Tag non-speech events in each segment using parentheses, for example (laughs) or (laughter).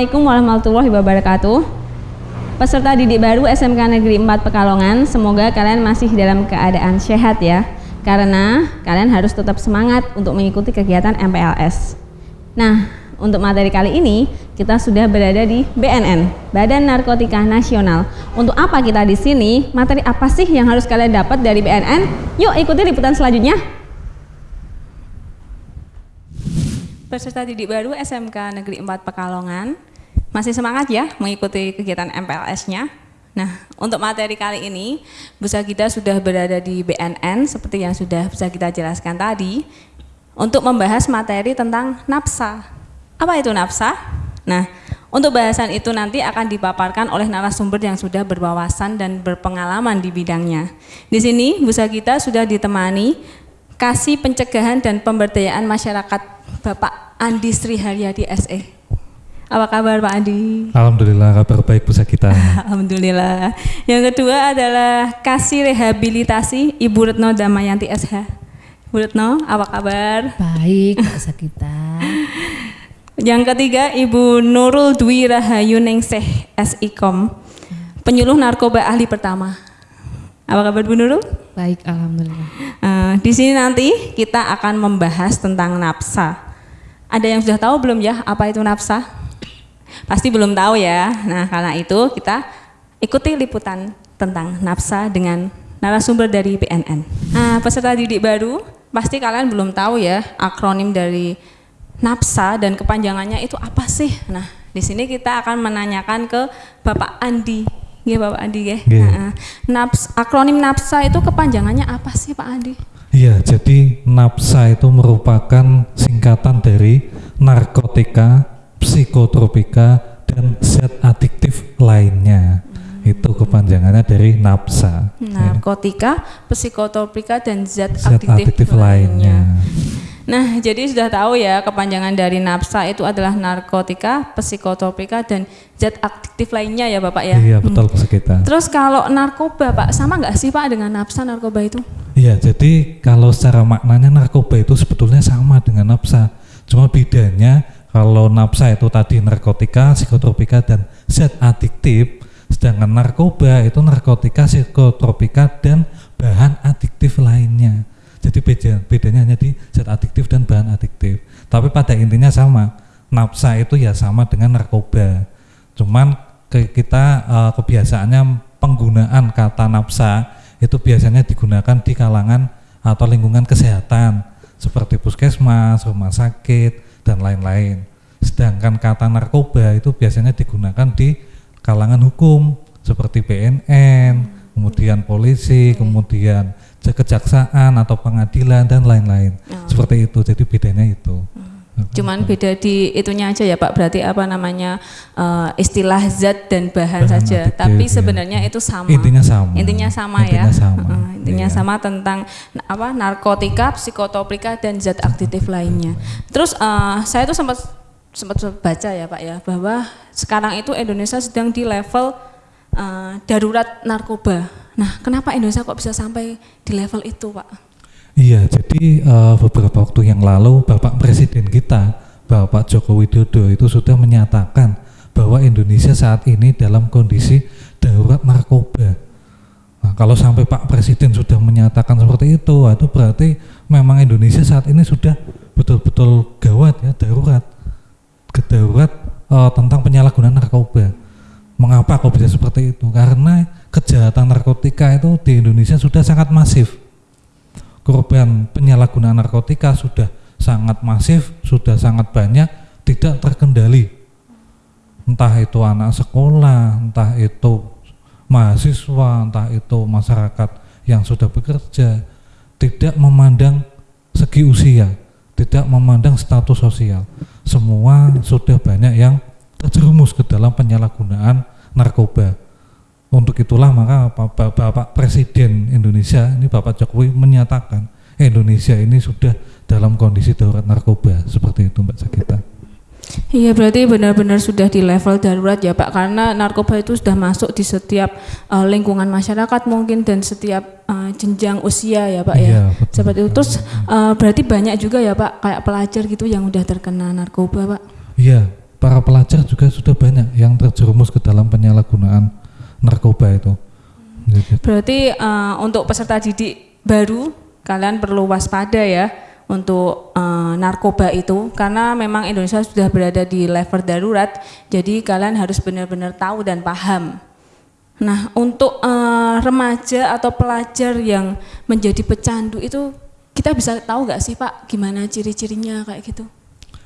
Assalamualaikum warahmatullahi wabarakatuh. Peserta didik baru SMK Negeri 4 Pekalongan, semoga kalian masih dalam keadaan sehat ya. Karena kalian harus tetap semangat untuk mengikuti kegiatan MPLS. Nah, untuk materi kali ini kita sudah berada di BNN, Badan Narkotika Nasional. Untuk apa kita di sini? Materi apa sih yang harus kalian dapat dari BNN? Yuk ikuti liputan selanjutnya. Peserta didik baru SMK Negeri 4 Pekalongan masih semangat ya mengikuti kegiatan MPLS-nya. Nah, untuk materi kali ini, Busa kita sudah berada di BNN seperti yang sudah bisa kita jelaskan tadi untuk membahas materi tentang nafsa. Apa itu nafsa? Nah, untuk bahasan itu nanti akan dipaparkan oleh narasumber yang sudah berwawasan dan berpengalaman di bidangnya. Di sini Busa kita sudah ditemani Kasih Pencegahan dan Pemberdayaan Masyarakat Bapak Andi Sri Haryadi SE. Apa kabar Pak Andi? Alhamdulillah kabar baik Bu Sakita. (laughs) Alhamdulillah. Yang kedua adalah kasih rehabilitasi Ibu Retno Damayanti SH. Bu Retno, apa kabar? Baik, Bu Sakita. (laughs) Yang ketiga Ibu Nurul Dwi Rahayu Ningseh SIKOM. Penyuluh narkoba ahli pertama. Apa kabar Bu Nurul? Baik, alhamdulillah. Uh, di sini nanti kita akan membahas tentang nafsa. Ada yang sudah tahu belum ya apa itu nafsa? Pasti belum tahu ya. Nah, karena itu kita ikuti liputan tentang nafsa dengan narasumber dari BNN. Nah, peserta didik baru pasti kalian belum tahu ya akronim dari nafsa dan kepanjangannya itu apa sih? Nah, di sini kita akan menanyakan ke Bapak Andi. Ya Bapak Andi ya. Nah, naps, akronim nafsa itu kepanjangannya apa sih Pak Andi? Iya, jadi NAPSA itu merupakan singkatan dari narkotika, psikotropika, dan zat adiktif lainnya. Hmm. Itu kepanjangannya dari NAPSA. Narkotika, psikotropika, dan zat, zat adiktif, adiktif lainnya. lainnya. Nah, jadi sudah tahu ya kepanjangan dari nafsa itu adalah narkotika, psikotropika dan zat aktif lainnya ya Bapak ya. Iya betul hmm. kita. Terus kalau narkoba Pak sama nggak sih Pak dengan nafsa narkoba itu? Iya, jadi kalau secara maknanya narkoba itu sebetulnya sama dengan nafsa. Cuma bedanya kalau nafsa itu tadi narkotika, psikotropika dan zat adiktif, sedangkan narkoba itu narkotika, psikotropika dan bahan adiktif lainnya. Jadi beda, bedanya hanya di zat adiktif dan bahan adiktif. Tapi pada intinya sama. Nafsa itu ya sama dengan narkoba. Cuman ke kita uh, kebiasaannya penggunaan kata nafsa itu biasanya digunakan di kalangan atau lingkungan kesehatan seperti puskesmas, rumah sakit dan lain-lain. Sedangkan kata narkoba itu biasanya digunakan di kalangan hukum seperti BNN, kemudian polisi, kemudian kejaksaan atau pengadilan dan lain-lain. Oh. Seperti itu. Jadi bedanya itu. Hmm. Cuman beda di itunya aja ya Pak. Berarti apa namanya uh, istilah zat dan bahan, bahan saja. Adiktif, Tapi ya. sebenarnya itu sama. Intinya sama. Intinya sama intinya ya. Sama. Uh, intinya iya. sama tentang apa narkotika, psikotropika dan zat aktif lainnya. Terus uh, saya tuh sempat sempat baca ya Pak ya bahwa sekarang itu Indonesia sedang di level uh, darurat narkoba Nah, kenapa Indonesia kok bisa sampai di level itu, Pak? Iya, jadi uh, beberapa waktu yang lalu Bapak Presiden kita, Bapak Joko Widodo itu sudah menyatakan bahwa Indonesia saat ini dalam kondisi darurat narkoba. Nah, kalau sampai Pak Presiden sudah menyatakan seperti itu, itu berarti memang Indonesia saat ini sudah betul-betul gawat ya, darurat, kedarurat uh, tentang penyalahgunaan narkoba. Mengapa kok bisa seperti itu? Karena kejahatan narkotika itu di Indonesia sudah sangat masif. Korban penyalahgunaan narkotika sudah sangat masif, sudah sangat banyak, tidak terkendali. Entah itu anak sekolah, entah itu mahasiswa, entah itu masyarakat yang sudah bekerja, tidak memandang segi usia, tidak memandang status sosial. Semua sudah banyak yang terjerumus ke dalam penyalahgunaan narkoba untuk itulah maka Bapak, Bapak Presiden Indonesia ini Bapak Jokowi menyatakan Indonesia ini sudah dalam kondisi darurat narkoba seperti itu Mbak Sakita. Iya berarti benar-benar sudah di level darurat ya Pak karena narkoba itu sudah masuk di setiap uh, lingkungan masyarakat mungkin dan setiap uh, jenjang usia ya Pak ya. iya, ya. Betul. Seperti itu terus uh, berarti banyak juga ya Pak kayak pelajar gitu yang udah terkena narkoba Pak. Iya para pelajar juga sudah banyak yang terjerumus ke dalam penyalahgunaan narkoba itu. Gitu. Berarti eh, untuk peserta didik baru kalian perlu waspada ya untuk eh, narkoba itu karena memang Indonesia sudah berada di level darurat. Jadi kalian harus benar-benar tahu dan paham. Nah, untuk eh, remaja atau pelajar yang menjadi pecandu itu kita bisa tahu nggak sih Pak gimana ciri-cirinya kayak gitu?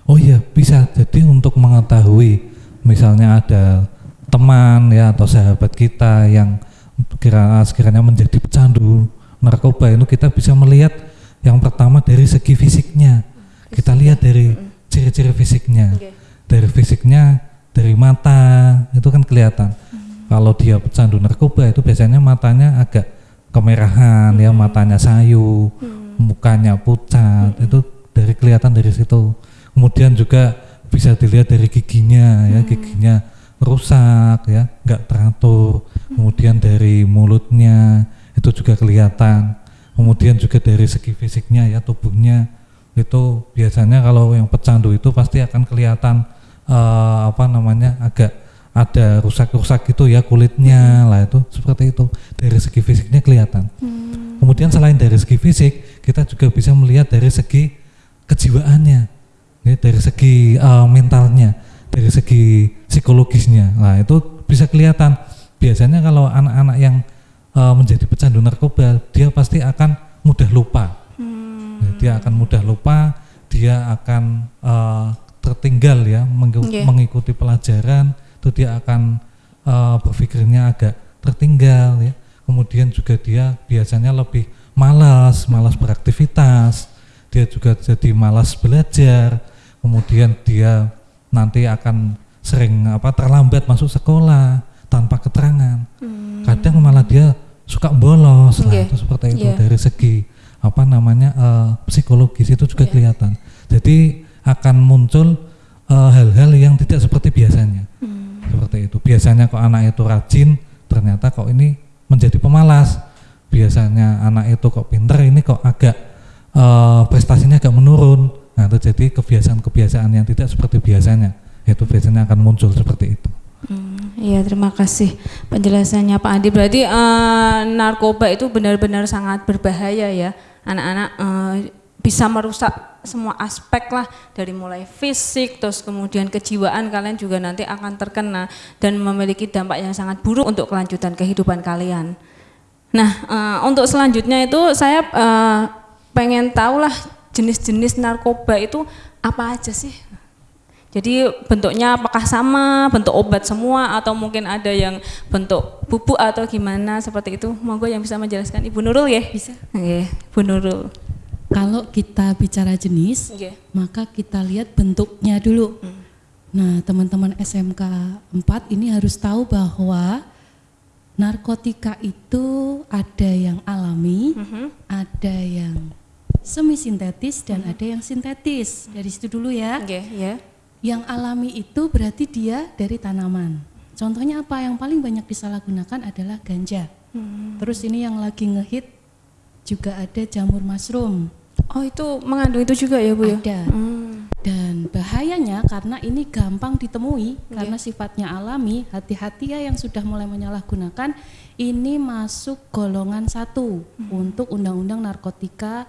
Oh iya bisa. Jadi untuk mengetahui misalnya ada teman ya atau sahabat kita yang kira sekiranya menjadi pecandu narkoba itu kita bisa melihat yang pertama dari segi fisiknya. Kita lihat dari ciri-ciri fisiknya. Dari fisiknya dari mata itu kan kelihatan. Kalau dia pecandu narkoba itu biasanya matanya agak kemerahan ya, matanya sayu, mukanya pucat. Itu dari kelihatan dari situ. Kemudian juga bisa dilihat dari giginya ya, giginya rusak ya, nggak teratur. Kemudian dari mulutnya itu juga kelihatan. Kemudian juga dari segi fisiknya ya, tubuhnya. Itu biasanya kalau yang pecandu itu pasti akan kelihatan eh, apa namanya agak ada rusak-rusak gitu ya kulitnya. Lah itu seperti itu. Dari segi fisiknya kelihatan. Kemudian selain dari segi fisik kita juga bisa melihat dari segi kejiwaannya, ya, dari segi eh, mentalnya, dari segi psikologisnya. Nah itu bisa kelihatan. Biasanya kalau anak-anak yang eh, menjadi pecandu narkoba dia pasti akan mudah lupa. Ya, Dia akan mudah lupa, dia akan eh, tertinggal ya menggu- Oke. mengikuti pelajaran, itu dia akan eh, berpikirnya agak tertinggal ya. Kemudian juga dia biasanya lebih malas, malas beraktivitas. Dia juga jadi malas belajar. Kemudian dia nanti akan sering apa terlambat masuk sekolah tanpa keterangan. Kadang malah dia suka bolos. Nah, Oke. itu seperti itu Iya. dari segi apa namanya eh, psikologis itu juga Iya. kelihatan. Jadi akan muncul eh, hal-hal yang tidak seperti biasanya. Hmm. Seperti itu. Biasanya kok anak itu rajin, ternyata kok ini menjadi pemalas. Biasanya anak itu kok pinter, ini kok agak eh, prestasinya agak menurun. Nah, itu jadi kebiasaan-kebiasaan yang tidak seperti biasanya. Itu biasanya akan muncul seperti itu. Hmm, Iya terima kasih penjelasannya Pak Andi. Berarti eh, narkoba itu benar-benar sangat berbahaya ya. Anak-anak eh, bisa merusak semua aspek lah dari mulai fisik terus kemudian kejiwaan kalian juga nanti akan terkena dan memiliki dampak yang sangat buruk untuk kelanjutan kehidupan kalian. Nah eh, untuk selanjutnya itu saya eh, pengen tahu lah jenis-jenis narkoba itu apa aja sih? Jadi bentuknya apakah sama, bentuk obat semua atau mungkin ada yang bentuk bubuk atau gimana seperti itu? Monggo yang bisa menjelaskan Ibu Nurul ya? Bisa. Oke, Bu Nurul. Kalau kita bicara jenis, Oke. maka kita lihat bentuknya dulu. Nah, teman-teman SMK 4 ini harus tahu bahwa narkotika itu ada yang alami, Mhm. ada yang semi sintetis dan ada yang sintetis. Dari situ dulu ya. Oke, ya. Yang alami itu berarti dia dari tanaman. Contohnya apa? Yang paling banyak disalahgunakan adalah ganja. Terus ini yang lagi ngehit juga ada jamur mushroom. Oh itu mengandung itu juga ya Bu ya? Ada. Hmm. Dan bahayanya karena ini gampang ditemui karena sifatnya alami, hati-hati ya yang sudah mulai menyalahgunakan ini masuk golongan satu untuk undang-undang narkotika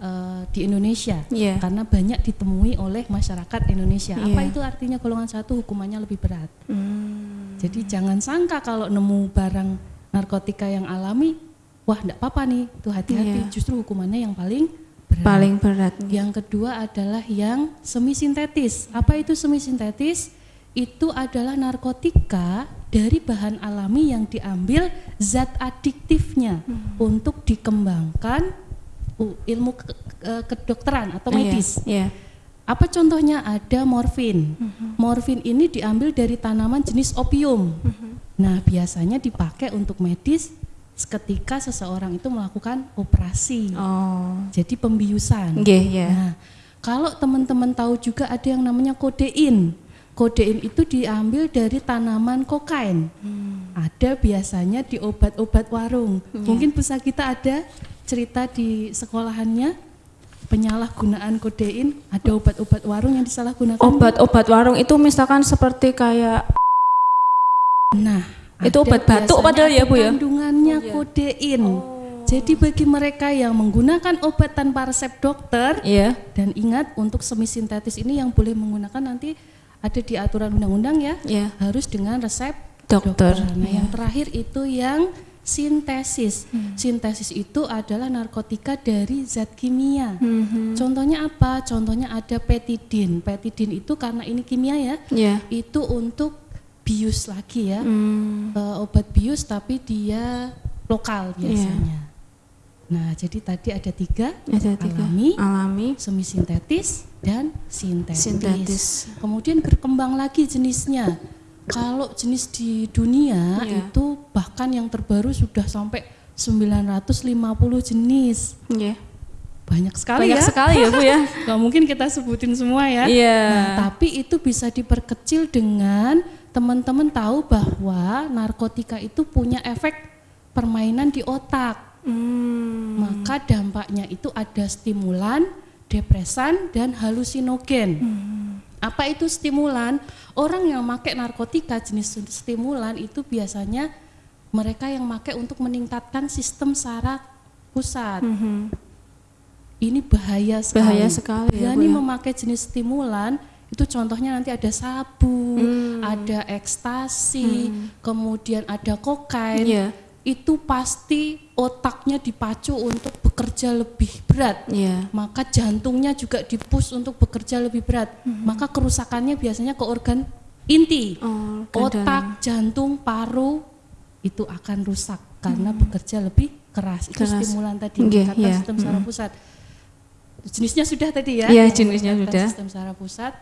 eh, di Indonesia Iya. karena banyak ditemui oleh masyarakat Indonesia. Apa Iya. itu artinya golongan satu hukumannya lebih berat? Hmm. Jadi jangan sangka kalau nemu barang narkotika yang alami, wah enggak apa-apa nih, tuh hati-hati. Iya. Justru hukumannya yang paling berat. Paling berat. Yang kedua adalah yang semi sintetis. Apa itu semi sintetis? Itu adalah narkotika dari bahan alami yang diambil zat adiktifnya untuk dikembangkan ilmu ke- ke- kedokteran atau medis. Iya. Apa contohnya? Ada morfin. Morfin ini diambil dari tanaman jenis opium. Nah, biasanya dipakai untuk medis ketika seseorang itu melakukan operasi. Oh. Jadi pembiusan. Oke, ya. Nah, kalau teman-teman tahu juga ada yang namanya kodein. Kodein itu diambil dari tanaman kokain. Ada biasanya di obat-obat warung. Mungkin pusat kita ada cerita di sekolahannya penyalahgunaan kodein ada obat-obat warung yang disalahgunakan? Obat-obat warung itu misalkan seperti kayak Nah, Itu obat batuk padahal ya, Bu, ya? Kandungannya Oh, iya. kodein. Jadi bagi mereka yang menggunakan obat tanpa resep dokter Iya. dan ingat untuk semisintetis ini yang boleh menggunakan nanti ada di aturan undang-undang ya, Iya. harus dengan resep Dokter. Nah, Iya. yang terakhir itu yang sintesis. Hmm. Sintesis itu adalah narkotika dari zat kimia. Mhm. Contohnya apa? Contohnya ada petidin. Petidin itu karena ini kimia ya, Iya. itu untuk bius lagi ya. Hmm. Eh, obat bius tapi dia lokal Iya. biasanya. Nah, jadi tadi ada tiga, Ada tiga. alami, Alami. semisintetis, dan sintetis. Sintetis. Kemudian berkembang lagi jenisnya. Kalau jenis di dunia Iya. itu bahkan yang terbaru sudah sampai 950 jenis. Iya. Banyak sekali Banyak ya. sekali ya, Bu ya. (laughs) Gak mungkin kita sebutin semua ya. Iya. Nah, tapi itu bisa diperkecil dengan teman-teman tahu bahwa narkotika itu punya efek permainan di otak. Hmm. Maka dampaknya itu ada stimulan, depresan, dan halusinogen. Apa itu stimulan? Orang yang pakai narkotika jenis stimulan itu biasanya mereka yang pakai untuk meningkatkan sistem saraf pusat. Mhm. Ini bahaya sekali. Bahaya sekali ya, Berani Bu, ya. memakai jenis stimulan itu contohnya nanti ada sabu, Hmm. ada ekstasi, kemudian ada kokain. Iya. Itu pasti otaknya dipacu untuk bekerja lebih berat. Iya. Maka jantungnya juga dipus untuk bekerja lebih berat. Maka kerusakannya biasanya ke organ inti. Oh, Otak, jantung, paru itu akan rusak karena bekerja lebih keras. Itu Keras. stimulan tadi Iya, meningkatkan iya. sistem saraf pusat. Jenisnya sudah tadi ya. Iya, yang jenisnya sudah. Sistem saraf pusat.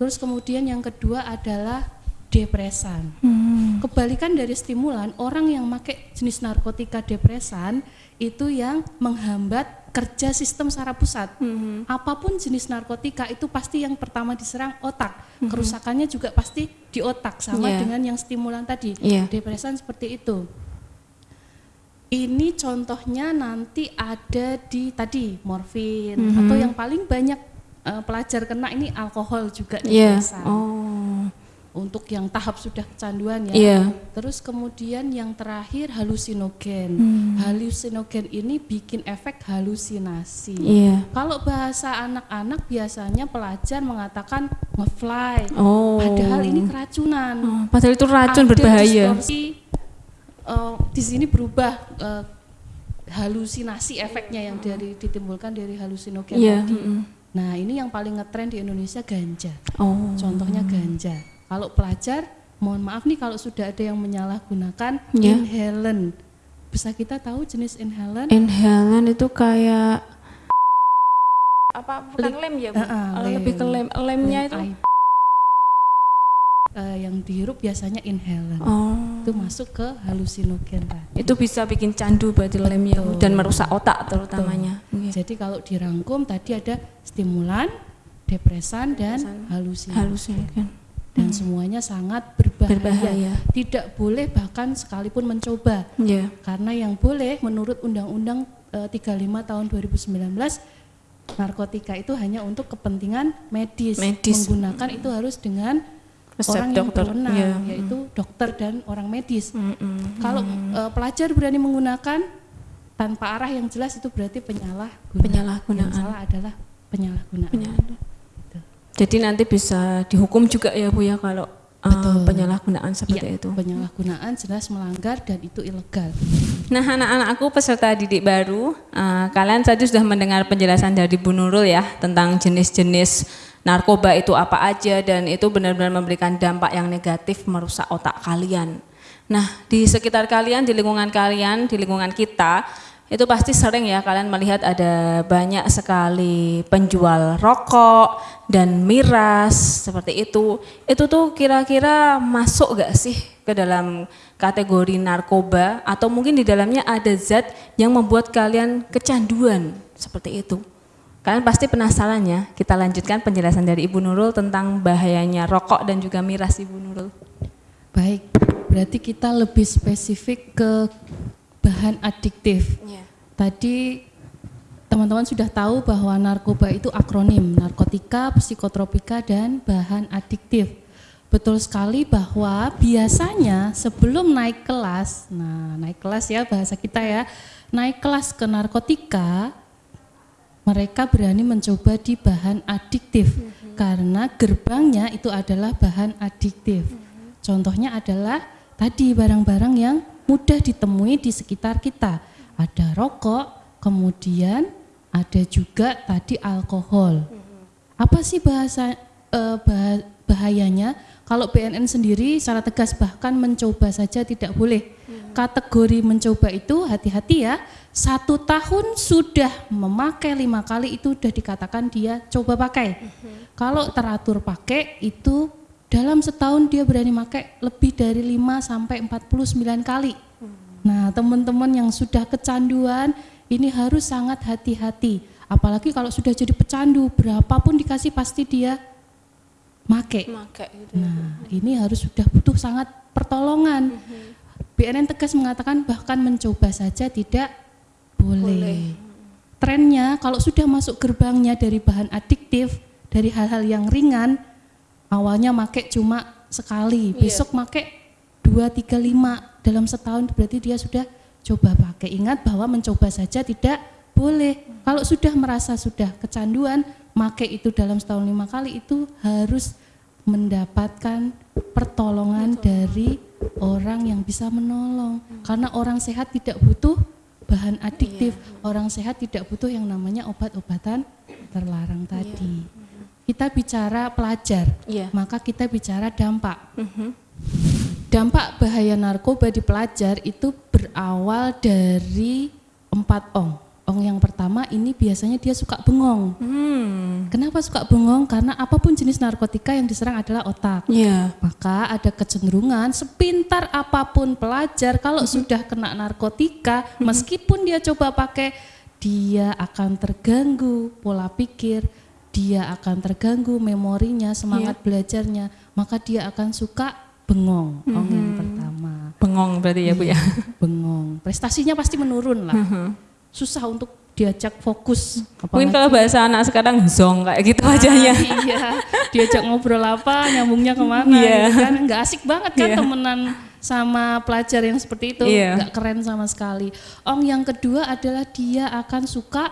Terus kemudian yang kedua adalah depresan. Hmm. Kebalikan dari stimulan, orang yang pakai jenis narkotika depresan itu yang menghambat kerja sistem saraf pusat. Mhm. Apa pun jenis narkotika itu pasti yang pertama diserang otak. Mhm. Kerusakannya juga pasti di otak sama Iya. dengan yang stimulan tadi. Iya. Depresan seperti itu. Ini contohnya nanti ada di tadi morfin Mhm. atau yang paling banyak eh, pelajar kena ini alkohol juga Iya. depresan Oh. Untuk yang tahap sudah kecanduan ya. Iya. Terus kemudian yang terakhir halusinogen. Hmm. Halusinogen ini bikin efek halusinasi. Iya. Kalau bahasa anak-anak biasanya pelajar mengatakan ngefly. Oh. Padahal ini keracunan. Oh, padahal itu racun Ada berbahaya. distorsi, eh, di sini berubah eh, halusinasi efeknya yang dari ditimbulkan dari halusinogen Iya. tadi. mm-mm. Nah, ini yang paling ngetren di Indonesia ganja. Oh. Contohnya ganja. Kalau pelajar, mohon maaf nih kalau sudah ada yang menyalahgunakan Ya. inhalant. Bisa kita tahu jenis inhalant? Inhalant itu kayak apa bukan lem ya bu? Ah, ah, Oh, lebih ke lem lemnya itu Lem I- Eh, yang dihirup biasanya inhalant. oh Itu masuk ke halusinogen tadi. itu bisa bikin candu berarti lemnya Bu, Betul. dan merusak otak terutamanya Iya. Jadi kalau dirangkum tadi ada stimulan, depresan dan Depresan. halusinasi. halusinogen Dan semuanya sangat berbahaya. berbahaya Tidak boleh bahkan sekalipun mencoba. ya Karena yang boleh menurut Undang-Undang eh, 35 tahun 2019 narkotika itu hanya untuk kepentingan medis. Medis. Menggunakan itu harus dengan resep orang dokter yang berwenang, Iya. yaitu dokter dan orang medis. Mm-mm. Kalau eh, pelajar berani menggunakan tanpa arah yang jelas itu berarti penyalahgunaan. Penyalahgunaan. Yang salah adalah penyalahgunaan. Penyalahgunaan. Jadi nanti bisa dihukum juga ya bu ya kalau uh, Betul. penyalahgunaan seperti Iya, itu Penyalahgunaan jelas melanggar dan itu ilegal. Nah, anak-anakku peserta didik baru, eh, kalian tadi sudah mendengar penjelasan dari Bu Nurul ya tentang jenis-jenis narkoba itu apa aja dan itu benar-benar memberikan dampak yang negatif merusak otak kalian. Nah, di sekitar kalian, di lingkungan kalian, di lingkungan kita, itu pasti sering ya kalian melihat ada banyak sekali penjual rokok dan miras seperti itu. Itu tuh kira-kira masuk gak sih ke dalam kategori narkoba atau mungkin di dalamnya ada zat yang membuat kalian kecanduan seperti itu. Kalian pasti penasaran ya. Kita lanjutkan penjelasan dari Ibu Nurul tentang bahayanya rokok dan juga miras Ibu Nurul. Baik, berarti kita lebih spesifik ke bahan adiktif. Iya. Tadi teman-teman sudah tahu bahwa narkoba itu akronim narkotika, psikotropika dan bahan adiktif. Betul sekali bahwa biasanya sebelum naik kelas, nah naik kelas ya bahasa kita ya, naik kelas ke narkotika, mereka berani mencoba di bahan adiktif karena gerbangnya itu adalah bahan adiktif. Contohnya adalah tadi barang-barang yang mudah ditemui di sekitar kita. Ada rokok, kemudian ada juga tadi alkohol. Apa sih bahasa eh, bah- bahayanya? Kalau BNN sendiri secara tegas bahkan mencoba saja tidak boleh. Kategori mencoba itu hati-hati ya. Satu tahun sudah memakai lima kali itu sudah dikatakan dia coba pakai. Kalau teratur pakai itu dalam setahun dia berani pakai lebih dari 5 sampai 49 kali. Nah, teman-teman yang sudah kecanduan ini harus sangat hati-hati. Apalagi kalau sudah jadi pecandu, berapapun dikasih pasti dia make. Make gitu. Nah, ini harus sudah butuh sangat pertolongan. BNN tegas mengatakan bahkan mencoba saja tidak boleh. Trennya kalau sudah masuk gerbangnya dari bahan adiktif, dari hal-hal yang ringan, awalnya make cuma sekali, besok make 2 3 5 dalam setahun berarti dia sudah coba pakai. Ingat bahwa mencoba saja tidak boleh. Kalau sudah merasa sudah kecanduan, make itu dalam setahun lima kali itu harus mendapatkan pertolongan dari orang yang bisa menolong. Karena orang sehat tidak butuh bahan adiktif. Orang sehat tidak butuh yang namanya obat-obatan terlarang tadi. Kita bicara pelajar, Iya. maka kita bicara dampak. Dampak bahaya narkoba di pelajar itu berawal dari empat ong. Ong yang pertama ini biasanya dia suka bengong. Hmm. Kenapa suka bengong? Karena apa pun jenis narkotika yang diserang adalah otak. Iya. Maka ada kecenderungan sepintar apa pun pelajar kalau sudah kena narkotika, meskipun dia coba pakai, dia akan terganggu pola pikir, dia akan terganggu memorinya, semangat belajarnya, maka dia akan suka bengong. Ong yang pertama. Bengong berarti ya Bu ya. Bengong. Prestasinya pasti menurun lah. Susah untuk diajak fokus. Mungkin Apalagi- kalau bahasa anak sekarang zong kayak gitu wajahnya. Ah, iya, diajak ngobrol apa, nyambungnya ke mana, Iya. gitu kan nggak asik banget kan Iya. temenan sama pelajar yang seperti itu, Iya. nggak keren sama sekali. Ong yang kedua adalah dia akan suka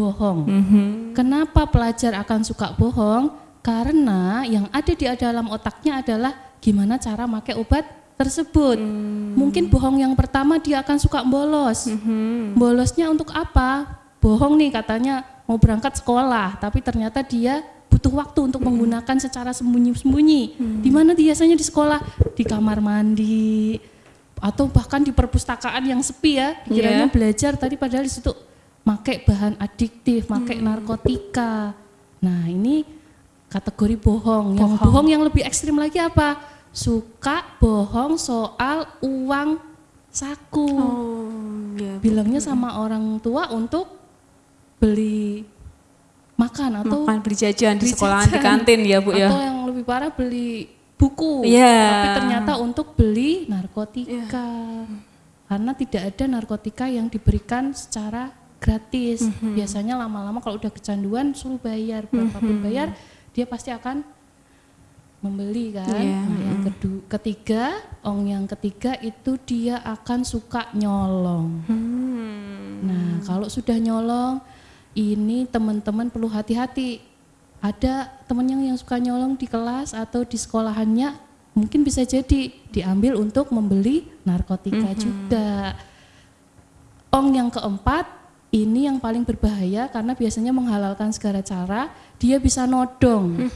bohong. Mhm. Kenapa pelajar akan suka bohong? Karena yang ada di dalam otaknya adalah gimana cara pakai obat tersebut. Mungkin bohong yang pertama dia akan suka bolos. Bolosnya untuk apa? Bohong nih katanya mau berangkat sekolah, tapi ternyata dia butuh waktu untuk menggunakan secara sembunyi-sembunyi. Di mana biasanya di sekolah? Di kamar mandi atau bahkan di perpustakaan yang sepi ya. Dikiranya Iya. belajar tadi padahal di situ make bahan adiktif, make narkotika. Nah, ini kategori bohong. Yang Bohong. bohong yang lebih ekstrim lagi apa? Suka bohong soal uang saku. Oh, iya. Bilangnya sama orang tua untuk beli makan atau Makan beli jajan di beli sekolahan di kantin ya Bu ya. atau yang lebih parah beli buku. Iya. Tapi ternyata untuk beli narkotika. Karena tidak ada narkotika yang diberikan secara gratis. Mhm. Biasanya lama-lama kalau udah kecanduan suruh bayar, berapapun Mhm. bayar dia pasti akan membeli kan. Iya, Nah, yang kedua, ketiga, ong yang ketiga itu dia akan suka nyolong. Hmm. Nah, kalau sudah nyolong, ini teman-teman perlu hati-hati. Ada temennya yang suka nyolong di kelas atau di sekolahannya, mungkin bisa jadi diambil untuk membeli narkotika juga. Ong yang keempat, ini yang paling berbahaya karena biasanya menghalalkan segala cara, dia bisa nodong.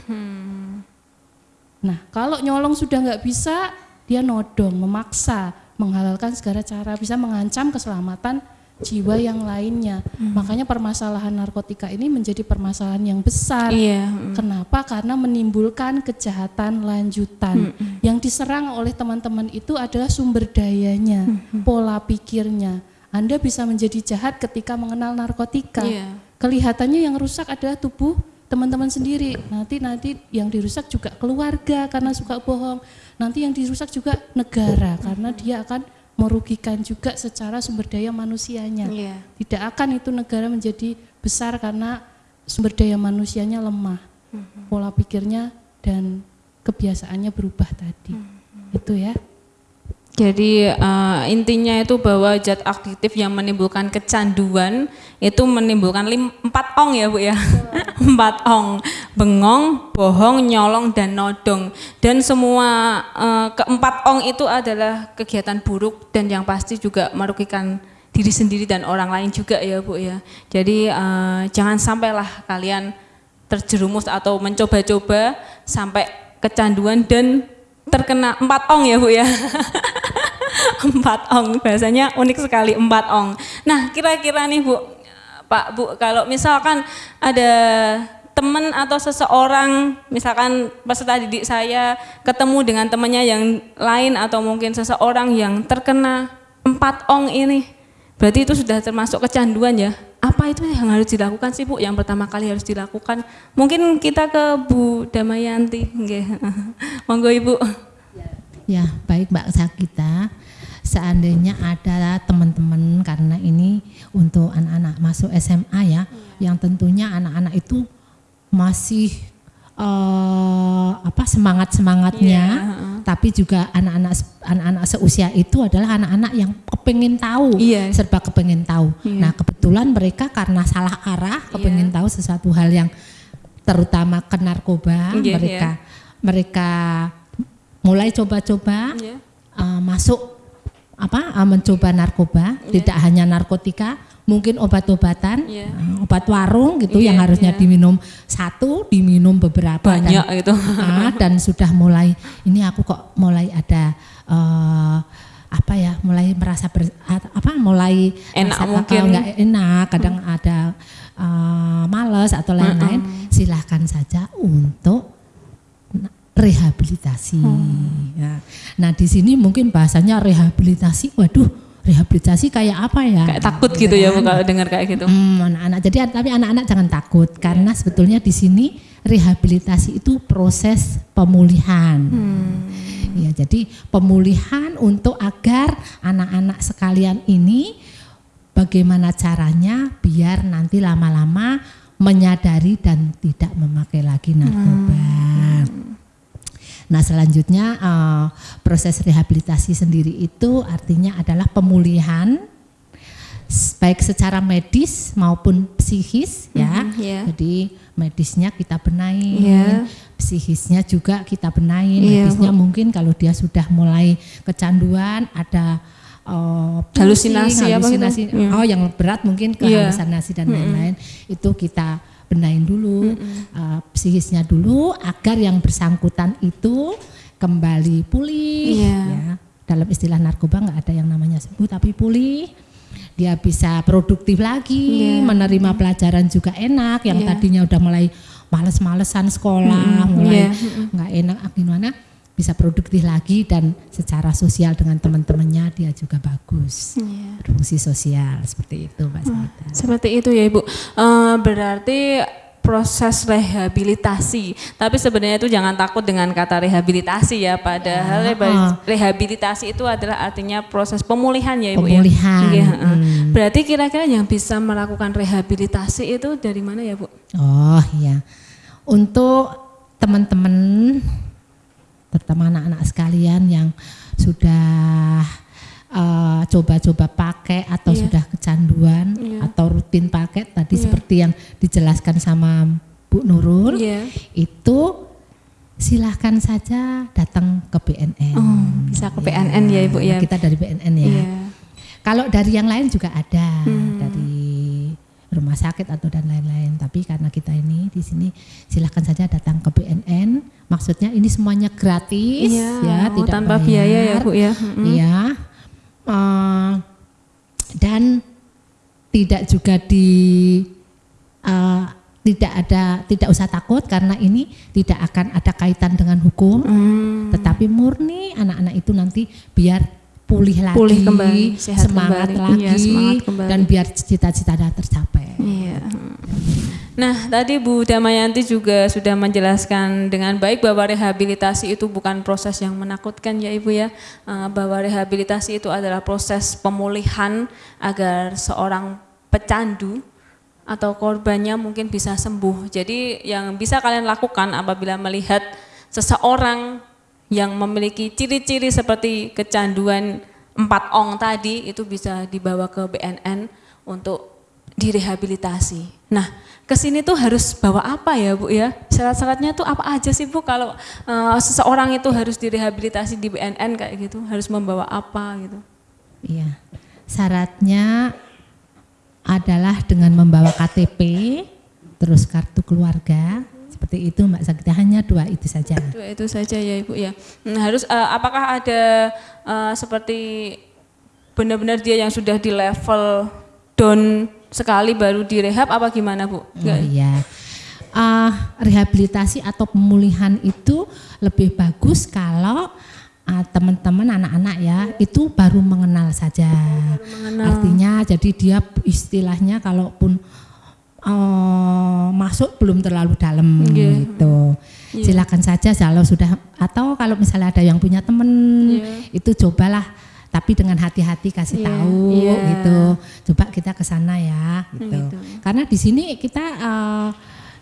Nah, kalau nyolong sudah nggak bisa, dia nodong, memaksa, menghalalkan segala cara, bisa mengancam keselamatan jiwa yang lainnya. Makanya permasalahan narkotika ini menjadi permasalahan yang besar. Iya. Kenapa? Karena menimbulkan kejahatan lanjutan. Yang diserang oleh teman-teman itu adalah sumber dayanya, pola pikirnya. Anda bisa menjadi jahat ketika mengenal narkotika. Iya. Kelihatannya yang rusak adalah tubuh teman-teman sendiri. Nanti nanti yang dirusak juga keluarga karena suka bohong. Nanti yang dirusak juga negara karena dia akan merugikan juga secara sumber daya manusianya. Iya. Tidak akan itu negara menjadi besar karena sumber daya manusianya lemah, pola pikirnya dan kebiasaannya berubah tadi. Itu ya. Jadi uh, intinya itu bahwa zat aktif yang menimbulkan kecanduan itu menimbulkan lim, empat ong ya bu ya, (laughs) empat ong, bengong, bohong, nyolong dan nodong. Dan semua uh, keempat ong itu adalah kegiatan buruk dan yang pasti juga merugikan diri sendiri dan orang lain juga ya bu ya. Jadi uh, jangan sampailah kalian terjerumus atau mencoba-coba sampai kecanduan dan terkena empat ong ya bu ya (laughs) empat ong bahasanya unik sekali empat ong nah kira-kira nih bu pak bu kalau misalkan ada teman atau seseorang misalkan peserta didik saya ketemu dengan temannya yang lain atau mungkin seseorang yang terkena empat ong ini berarti itu sudah termasuk kecanduan ya apa itu yang harus dilakukan sih Bu? Yang pertama kali harus dilakukan. Mungkin kita ke Bu Damayanti. (laughs) Monggo Ibu. Ya, baik Mbak Sakita. Seandainya ada teman-teman karena ini untuk anak-anak masuk SMA ya, yang tentunya anak-anak itu masih uh, apa semangat semangatnya, yeah. tapi juga anak-anak anak-anak seusia itu adalah anak-anak yang kepengen tahu, yeah. serba kepengen tahu. Yeah. Nah kebetulan mereka karena salah arah, kepengen yeah. tahu sesuatu hal yang terutama ke narkoba, yeah, mereka yeah. mereka mulai coba-coba yeah. uh, masuk apa uh, mencoba narkoba, yeah. tidak hanya narkotika mungkin obat-obatan, yeah. Iya. obat warung gitu yeah, yang harusnya yeah. diminum satu, diminum beberapa banyak dan, itu. Uh, dan sudah mulai ini aku kok mulai ada uh, apa ya, mulai merasa ber, apa mulai enak mungkin enggak enak, kadang hmm. ada uh, males atau lain-lain, hmm. silahkan saja untuk rehabilitasi. Hmm. Ya. Nah di sini mungkin bahasanya rehabilitasi, waduh rehabilitasi kayak apa ya? Kayak takut gitu ya bu kalau dengar kayak gitu. Hmm, anak-anak. Jadi tapi anak-anak jangan takut karena sebetulnya di sini rehabilitasi itu proses pemulihan. Hmm. Ya, jadi pemulihan untuk agar anak-anak sekalian ini bagaimana caranya biar nanti lama-lama menyadari dan tidak memakai lagi narkoba. Hmm. Nah selanjutnya uh, proses rehabilitasi sendiri itu artinya adalah pemulihan baik secara medis maupun psikis ya. Mm -hmm, yeah. Jadi medisnya kita benahin, yeah. psikisnya juga kita benahin. Yeah, medisnya mungkin kalau dia sudah mulai kecanduan ada uh, halusinasi, halusinasi apa gitu? Oh yang berat mungkin ke yeah. halusinasi dan lain-lain mm -hmm. itu kita benahin dulu mm -hmm. uh, psikisnya dulu agar yang bersangkutan itu kembali pulih yeah. ya dalam istilah narkoba nggak ada yang namanya sembuh tapi pulih dia bisa produktif lagi yeah. menerima pelajaran juga enak yang yeah. tadinya udah mulai males-malesan sekolah mm -hmm. mulai nggak yeah. enak gimana bisa produktif lagi dan secara sosial dengan teman-temannya dia juga bagus yeah. fungsi sosial seperti itu Pak hmm, Seperti itu ya Ibu. Uh, berarti proses rehabilitasi. Tapi sebenarnya itu jangan takut dengan kata rehabilitasi ya. Padahal uh, rehabilitasi itu adalah artinya proses pemulihan ya Ibu ya? pemulihan. ya. Hmm. Berarti kira-kira yang bisa melakukan rehabilitasi itu dari mana ya Bu? Oh iya. Untuk teman-teman terutama anak-anak sekalian yang sudah eh, coba-coba uh, pakai atau yeah. sudah kecanduan yeah. atau rutin pakai tadi yeah. seperti yang dijelaskan sama Bu Nurul yeah. itu silahkan saja datang ke BNN. Oh, bisa ke ya, BNN ya Ibu ya. Kita dari BNN ya. Yeah. Kalau dari yang lain juga ada hmm. dari rumah sakit atau dan lain-lain. Tapi karena kita ini di sini silahkan saja datang ke BNN. Maksudnya ini semuanya gratis ya, ya oh, tidak tanpa bayar. biaya ya Bu ya. Iya. Uh, dan tidak juga di uh, tidak ada tidak usah takut karena ini tidak akan ada kaitan dengan hukum, hmm. tetapi murni anak-anak itu nanti biar pulih lagi, pulih kembali, sehat semangat kembali. lagi, iya, semangat kembali. dan biar cita-cita tercapai. Iya. Nah, tadi Bu Damayanti juga sudah menjelaskan dengan baik bahwa rehabilitasi itu bukan proses yang menakutkan ya Ibu ya, eh, bahwa rehabilitasi itu adalah proses pemulihan agar seorang pecandu atau korbannya mungkin bisa sembuh. Jadi yang bisa kalian lakukan apabila melihat seseorang yang memiliki ciri-ciri seperti kecanduan empat ong tadi itu bisa dibawa ke BNN untuk direhabilitasi. Nah, ke sini tuh harus bawa apa ya Bu ya? Syarat-syaratnya tuh apa aja sih Bu kalau uh, seseorang itu harus direhabilitasi di BNN kayak gitu? Harus membawa apa gitu? Iya. Syaratnya adalah dengan membawa KTP, terus kartu keluarga, seperti itu Mbak Sakita hanya dua itu saja. Dua itu saja ya Ibu ya. Nah, harus uh, apakah ada uh, seperti benar-benar dia yang sudah di level down sekali baru direhab apa gimana Bu? Oh iya. Uh, rehabilitasi atau pemulihan itu lebih bagus kalau uh, teman-teman anak-anak ya itu baru mengenal saja. Baru mengenal. Artinya jadi dia istilahnya kalaupun uh, masuk belum terlalu dalam yeah. gitu. Yeah. Silakan saja kalau sudah atau kalau misalnya ada yang punya teman yeah. itu cobalah tapi dengan hati-hati kasih yeah, tahu yeah. gitu. Coba kita ke sana ya gitu. gitu. Karena di sini kita uh,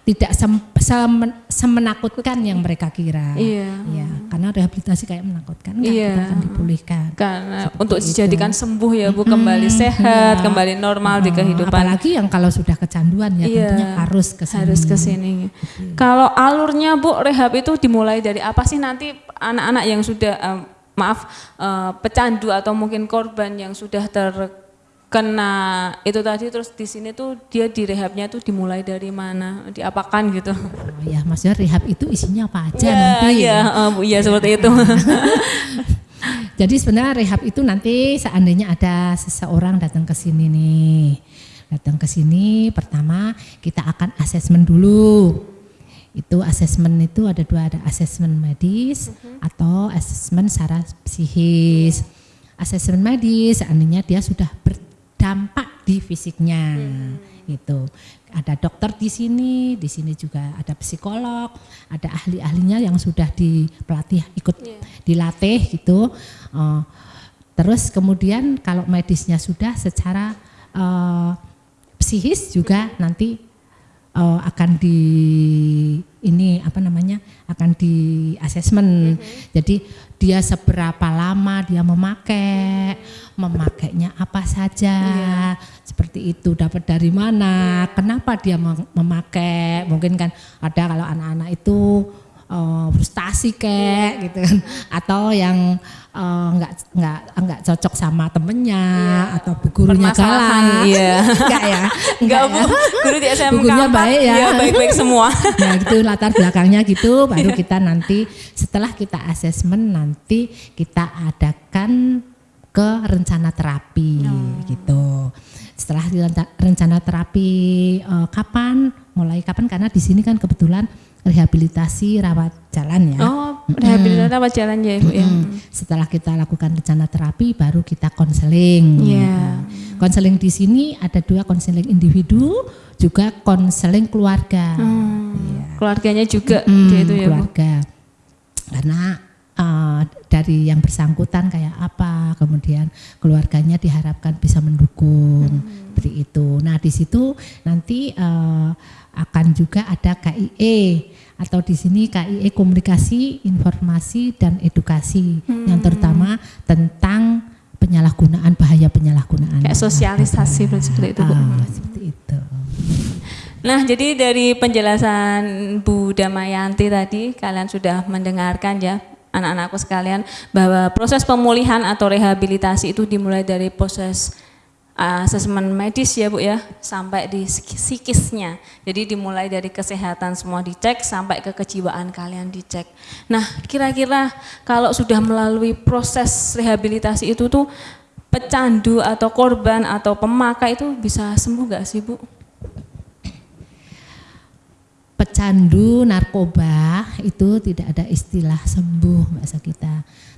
tidak sem, semen, semenakutkan yang mereka kira. Iya. Ya, karena rehabilitasi kayak menakutkan, enggak, iya. kita akan dipulihkan. Karena Seperti untuk itu. dijadikan sembuh ya Bu, kembali hmm, sehat, iya. kembali normal hmm, di kehidupan. Apalagi yang kalau sudah kecanduan ya iya, tentunya harus ke sini. Harus ke sini. Kalau alurnya Bu, rehab itu dimulai dari apa sih nanti anak-anak yang sudah um, maaf uh, pecandu atau mungkin korban yang sudah terkena itu tadi terus di sini tuh dia direhabnya tuh dimulai dari mana diapakan gitu. Oh ya maksudnya rehab itu isinya apa aja ya, nanti? ya uh, ya seperti itu. (laughs) Jadi sebenarnya rehab itu nanti seandainya ada seseorang datang ke sini nih. Datang ke sini pertama kita akan asesmen dulu. Itu asesmen itu ada dua ada asesmen medis uh-huh. atau asesmen secara psikis. Asesmen medis seandainya dia sudah berdampak di fisiknya hmm. gitu ada dokter di sini di sini juga ada psikolog ada ahli-ahlinya yang sudah dipelatih ikut yeah. dilatih gitu uh, terus kemudian kalau medisnya sudah secara uh, psikis juga hmm. nanti uh, akan di ini apa namanya akan di asesmen. Mm -hmm. Jadi dia seberapa lama dia memakai, memakainya apa saja, yeah. seperti itu. Dapat dari mana, kenapa dia memakai, mungkin kan ada kalau anak-anak itu uh, frustasi kek gitu kan. Atau yang uh, nggak nggak nggak cocok sama temennya yeah. atau gurunya galak. Iya. (laughs) Enggak ya (laughs) enggak bu. ya. guru di SMK gurunya baik ya. Iya, baik-baik (laughs) semua. Nah itu latar belakangnya gitu. Baru yeah. kita nanti setelah kita asesmen nanti kita adakan ke rencana terapi oh. gitu. Setelah rencana terapi uh, kapan? Mulai kapan? Karena di sini kan kebetulan rehabilitasi rawat jalan ya. Oh, rehabilitasi mm. rawat jalan ya Ibu ya. Setelah kita lakukan rencana terapi baru kita konseling. Iya. Yeah. Konseling di sini ada dua konseling individu juga konseling keluarga. Hmm. Yeah. Keluarganya juga mm, itu ya keluarga. Bu. Karena uh, dari yang bersangkutan kayak apa, kemudian keluarganya diharapkan bisa mendukung hmm. seperti itu. Nah di situ nanti uh, akan juga ada KIE atau di sini KIE komunikasi, informasi dan edukasi hmm. yang terutama tentang penyalahgunaan bahaya penyalahgunaan. Kayak sosialisasi seperti itu Bu. Ah, seperti itu. Nah, jadi dari penjelasan Bu Damayanti tadi kalian sudah mendengarkan ya anak-anakku sekalian bahwa proses pemulihan atau rehabilitasi itu dimulai dari proses asesmen medis ya Bu ya sampai di psikisnya. Jadi dimulai dari kesehatan semua dicek sampai ke kejiwaan kalian dicek. Nah, kira-kira kalau sudah melalui proses rehabilitasi itu tuh pecandu atau korban atau pemakai itu bisa sembuh gak sih Bu? Pecandu narkoba itu tidak ada istilah sembuh Mbak Sakita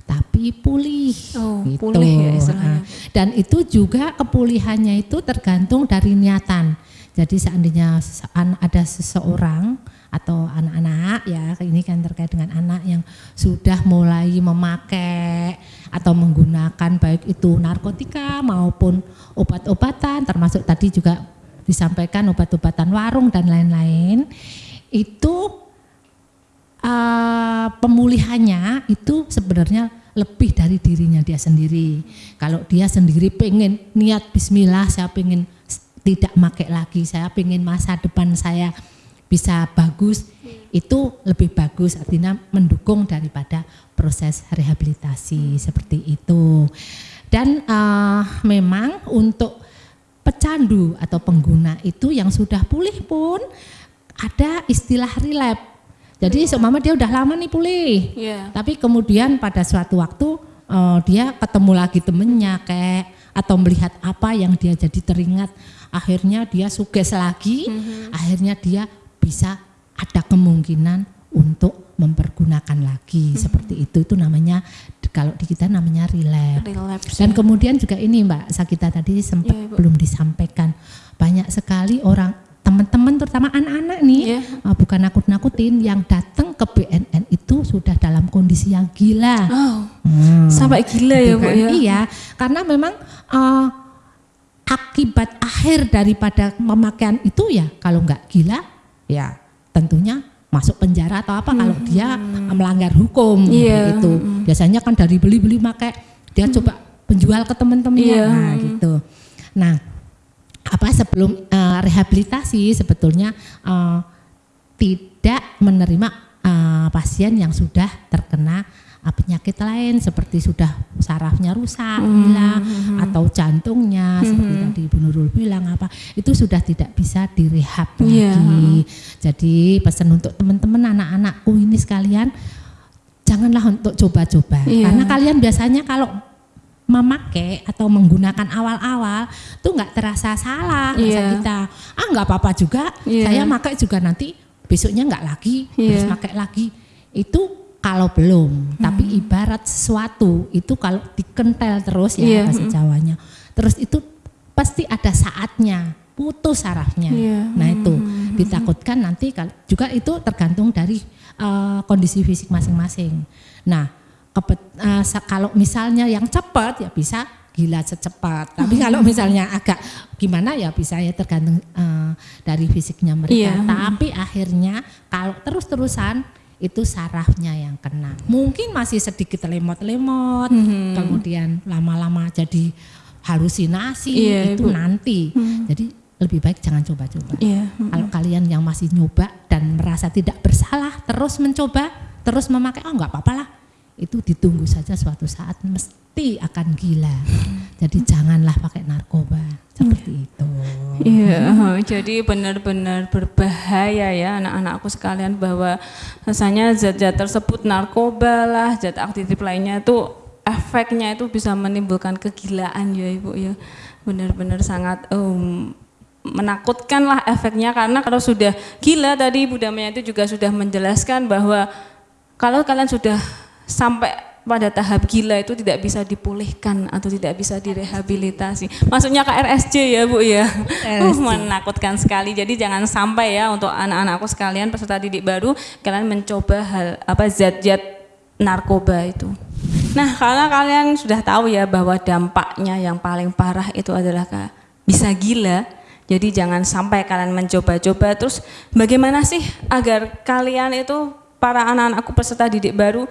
tapi pulih oh, gitu. Pulih ya Dan itu juga kepulihannya itu tergantung dari niatan. Jadi seandainya ada seseorang atau anak-anak ya ini kan terkait dengan anak yang sudah mulai memakai atau menggunakan baik itu narkotika maupun obat-obatan termasuk tadi juga disampaikan obat-obatan warung dan lain-lain itu uh, pemulihannya itu sebenarnya lebih dari dirinya dia sendiri. Kalau dia sendiri pengen niat Bismillah, saya pengen tidak pakai lagi, saya pengen masa depan saya bisa bagus, itu lebih bagus artinya mendukung daripada proses rehabilitasi seperti itu. Dan uh, memang untuk pecandu atau pengguna itu yang sudah pulih pun ada istilah relapse jadi seumpama dia udah lama nih pulih, yeah. tapi kemudian pada suatu waktu uh, dia ketemu lagi temennya kayak atau melihat apa yang dia jadi teringat, akhirnya dia suges lagi, mm -hmm. akhirnya dia bisa ada kemungkinan untuk mempergunakan lagi mm -hmm. seperti itu itu namanya kalau di kita namanya relapse. relapse Dan ya. kemudian juga ini Mbak Sakita tadi sempat yeah, belum disampaikan banyak sekali orang teman-teman terutama anak-anak nih yeah. Iya. uh, bukan nakut-nakutin yang datang ke BNN itu sudah dalam kondisi yang gila. Oh, hmm. Sampai gila ya Bu ya. Iya, karena memang uh, akibat akhir daripada pemakaian itu ya kalau nggak gila ya tentunya masuk penjara atau apa hmm. kalau dia melanggar hukum yeah. gitu. Hmm. Biasanya kan dari beli-beli pakai dia hmm. coba penjual ke teman-temannya yeah. nah gitu. Nah, apa sebelum uh, rehabilitasi sebetulnya uh, tidak menerima uh, pasien yang sudah terkena uh, penyakit lain seperti sudah sarafnya rusak hmm. hilang hmm. atau jantungnya hmm. seperti tadi Ibu Nurul bilang apa itu sudah tidak bisa direhab yeah. lagi. Jadi pesan untuk teman-teman anak-anakku ini sekalian janganlah untuk coba-coba yeah. karena kalian biasanya kalau memakai atau menggunakan awal-awal tuh nggak terasa salah yeah. kita ah nggak apa-apa juga yeah. saya pakai juga nanti besoknya nggak lagi yeah. terus pakai lagi itu kalau belum hmm. tapi ibarat sesuatu itu kalau dikentel terus ya yeah. bahasa Jawanya terus itu pasti ada saatnya putus sarafnya yeah. nah itu hmm. ditakutkan nanti juga itu tergantung dari uh, kondisi fisik masing-masing nah uh, kalau misalnya yang cepat ya bisa gila secepat. Tapi kalau misalnya agak gimana ya bisa ya tergantung uh, dari fisiknya mereka. Yeah. Tapi akhirnya kalau terus-terusan itu sarafnya yang kena. Mungkin masih sedikit lemot-lemot, mm -hmm. kemudian lama-lama jadi halusinasi yeah, itu Ibu. nanti. Mm -hmm. Jadi lebih baik jangan coba-coba. Yeah. Mm -hmm. Kalau kalian yang masih nyoba dan merasa tidak bersalah, terus mencoba, terus memakai, oh nggak apa-apa lah itu ditunggu saja suatu saat mesti akan gila. Jadi janganlah pakai narkoba seperti iya. itu. Iya, (laughs) jadi benar-benar berbahaya ya anak-anakku sekalian bahwa rasanya zat-zat tersebut narkoba lah, zat aktif lainnya itu efeknya itu bisa menimbulkan kegilaan ya Ibu ya. Benar-benar sangat um, menakutkan lah efeknya karena kalau sudah gila tadi Ibu itu juga sudah menjelaskan bahwa kalau kalian sudah sampai pada tahap gila itu tidak bisa dipulihkan atau tidak bisa direhabilitasi. Maksudnya KRSJ ya Bu ya. Uh, menakutkan sekali. Jadi jangan sampai ya untuk anak-anakku sekalian peserta didik baru kalian mencoba hal apa zat-zat narkoba itu. Nah, karena kalian sudah tahu ya bahwa dampaknya yang paling parah itu adalah bisa gila. Jadi jangan sampai kalian mencoba-coba terus bagaimana sih agar kalian itu para anak-anakku peserta didik baru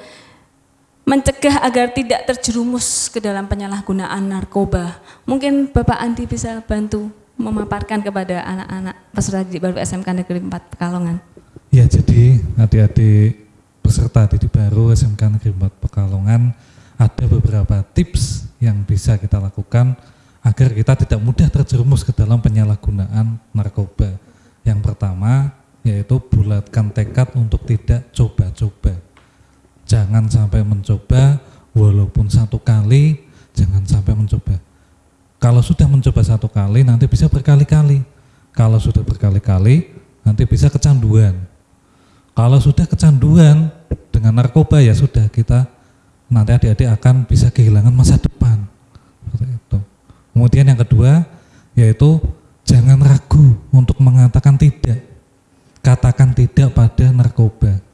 mencegah agar tidak terjerumus ke dalam penyalahgunaan narkoba. Mungkin Bapak Andi bisa bantu memaparkan kepada anak-anak peserta didik baru SMK Negeri 4 Pekalongan. Ya, jadi adik-adik peserta didik baru SMK Negeri 4 Pekalongan ada beberapa tips yang bisa kita lakukan agar kita tidak mudah terjerumus ke dalam penyalahgunaan narkoba. Yang pertama yaitu bulatkan tekad untuk tidak coba-coba jangan sampai mencoba walaupun satu kali jangan sampai mencoba. Kalau sudah mencoba satu kali nanti bisa berkali-kali. Kalau sudah berkali-kali nanti bisa kecanduan. Kalau sudah kecanduan dengan narkoba ya sudah kita nanti adik-adik akan bisa kehilangan masa depan. Itu. Kemudian yang kedua yaitu jangan ragu untuk mengatakan tidak. Katakan tidak pada narkoba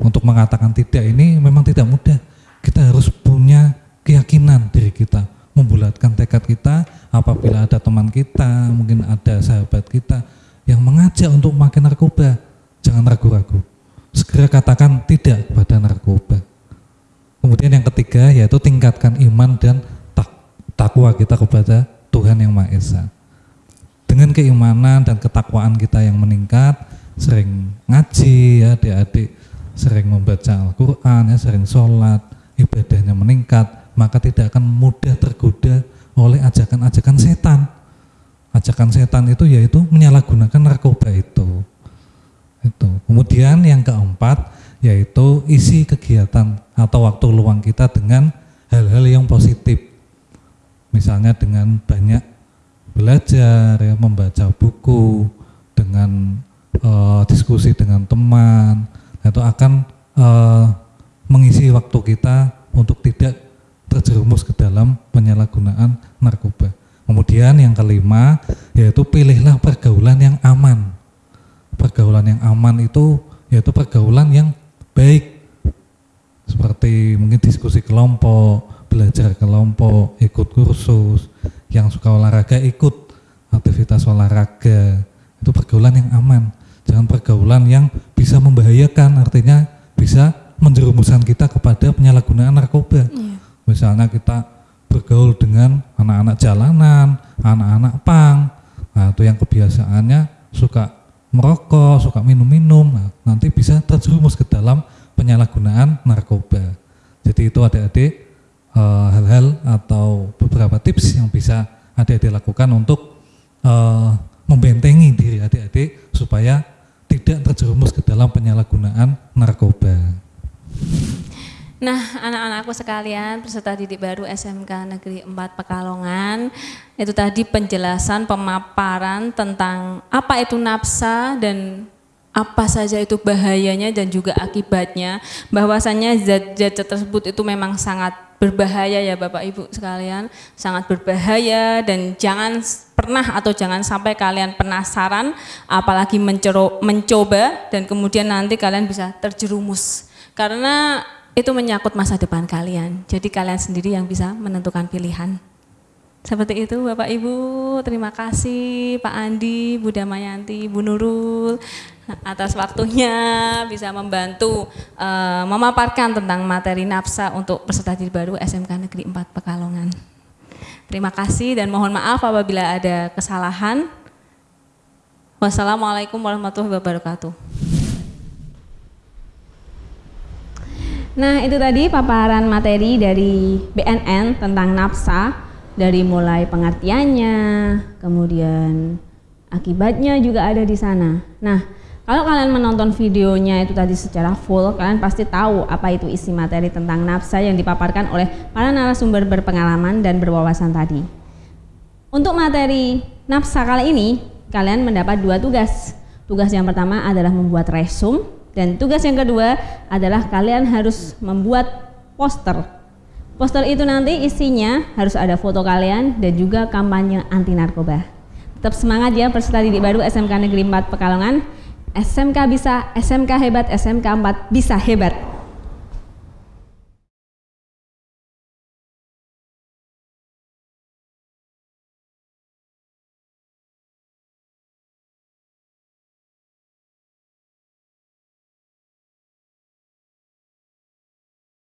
untuk mengatakan tidak ini memang tidak mudah. Kita harus punya keyakinan diri kita. membulatkan tekad kita apabila ada teman kita, mungkin ada sahabat kita yang mengajak untuk makin narkoba, jangan ragu-ragu. Segera katakan tidak kepada narkoba. Kemudian yang ketiga yaitu tingkatkan iman dan tak, takwa kita kepada Tuhan yang Maha Esa. Dengan keimanan dan ketakwaan kita yang meningkat, sering ngaji ya adik-adik, sering membaca Al-Quran ya, sering sholat, ibadahnya meningkat, maka tidak akan mudah tergoda oleh ajakan-ajakan setan. Ajakan setan itu yaitu menyalahgunakan narkoba itu. Itu. Kemudian yang keempat yaitu isi kegiatan atau waktu luang kita dengan hal-hal yang positif. Misalnya dengan banyak belajar, ya, membaca buku, dengan uh, diskusi dengan teman, itu akan uh, mengisi waktu kita untuk tidak terjerumus ke dalam penyalahgunaan narkoba. Kemudian yang kelima yaitu pilihlah pergaulan yang aman. Pergaulan yang aman itu yaitu pergaulan yang baik seperti mungkin diskusi kelompok, belajar kelompok, ikut kursus, yang suka olahraga ikut aktivitas olahraga. Itu pergaulan yang aman. Jangan pergaulan yang bisa membahayakan, artinya bisa menjerumuskan kita kepada penyalahgunaan narkoba. Yeah. Misalnya kita bergaul dengan anak-anak jalanan, anak-anak pang, nah itu yang kebiasaannya suka merokok, suka minum-minum, nah, nanti bisa terjerumus ke dalam penyalahgunaan narkoba. Jadi itu adik-adik eh, hal-hal atau beberapa tips yang bisa adik-adik lakukan untuk uh, membentengi diri adik-adik supaya tidak terjerumus ke dalam penyalahgunaan narkoba. Nah, anak-anakku sekalian, peserta didik baru SMK Negeri 4 Pekalongan, itu tadi penjelasan pemaparan tentang apa itu nafsa dan apa saja itu bahayanya dan juga akibatnya. Bahwasannya zat-zat tersebut itu memang sangat berbahaya ya Bapak Ibu sekalian, sangat berbahaya dan jangan pernah atau jangan sampai kalian penasaran apalagi mencoba dan kemudian nanti kalian bisa terjerumus. Karena itu menyangkut masa depan kalian. Jadi kalian sendiri yang bisa menentukan pilihan. Seperti itu Bapak Ibu, terima kasih Pak Andi, Bu Damayanti, Bu Nurul atas waktunya bisa membantu uh, memaparkan tentang materi nafsa untuk peserta didik baru SMK Negeri 4 Pekalongan. Terima kasih dan mohon maaf apabila ada kesalahan. Wassalamualaikum warahmatullahi wabarakatuh. Nah itu tadi paparan materi dari BNN tentang nafsa dari mulai pengertiannya, kemudian akibatnya juga ada di sana. Nah kalau kalian menonton videonya itu tadi secara full, kalian pasti tahu apa itu isi materi tentang nafsa yang dipaparkan oleh para narasumber berpengalaman dan berwawasan tadi. Untuk materi nafsa kali ini, kalian mendapat dua tugas. Tugas yang pertama adalah membuat resume dan tugas yang kedua adalah kalian harus membuat poster. Poster itu nanti isinya harus ada foto kalian dan juga kampanye anti narkoba. Tetap semangat ya peserta didik baru SMK Negeri 4 Pekalongan. SMK bisa, SMK hebat, SMK 4 bisa hebat.